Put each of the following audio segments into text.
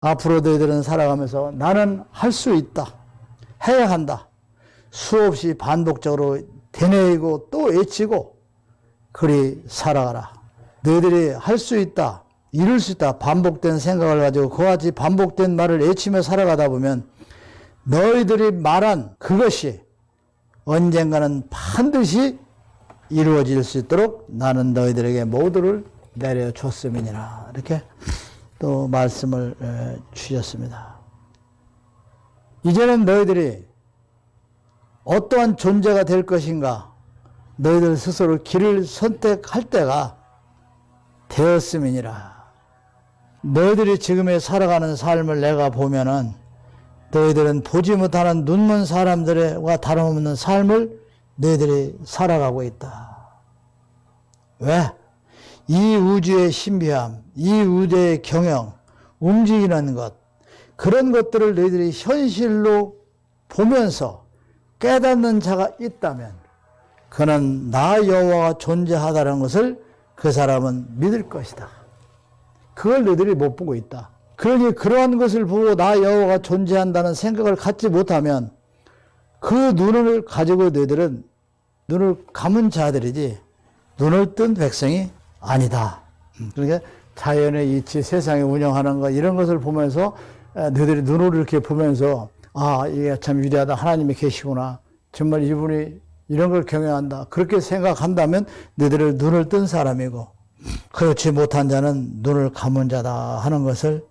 앞으로 너희들은 살아가면서 나는 할 수 있다. 해야 한다. 수없이 반복적으로 되뇌이고 또 외치고 그리 살아가라. 너희들이 할 수 있다. 이룰 수 있다. 반복된 생각을 가지고 그와 같이 반복된 말을 외치며 살아가다 보면 너희들이 말한 그것이 언젠가는 반드시 이루어질 수 있도록 나는 너희들에게 모두를 내려줬음이니라. 이렇게 또 말씀을 에, 주셨습니다. 이제는 너희들이 어떠한 존재가 될 것인가 너희들 스스로 길을 선택할 때가 되었음이니라. 너희들이 지금에 살아가는 삶을 내가 보면은 너희들은 보지 못하는 눈먼 사람들과 다름없는 삶을 너희들이 살아가고 있다. 왜? 이 우주의 신비함, 이 우주의 경영, 움직이는 것, 그런 것들을 너희들이 현실로 보면서 깨닫는 자가 있다면 그는 나 여호와가 존재하다는 것을 그 사람은 믿을 것이다. 그걸 너희들이 못 보고 있다. 그러니 그러한 것을 보고 나 여호와가 존재한다는 생각을 갖지 못하면 그 눈을 가지고 너희들은 눈을 감은 자들이지 눈을 뜬 백성이 아니다. 음, 그러니까 자연의 이치, 세상에 운영하는 것 이런 것을 보면서 에, 너희들이 눈으로 이렇게 보면서 아 이게 참 위대하다 하나님이 계시구나 정말 이분이 이런 걸 경영한다 그렇게 생각한다면 너희들을 눈을 뜬 사람이고 그렇지 못한 자는 눈을 감은 자다 하는 것을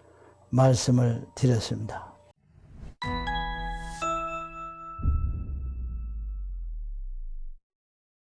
말씀을 드렸습니다.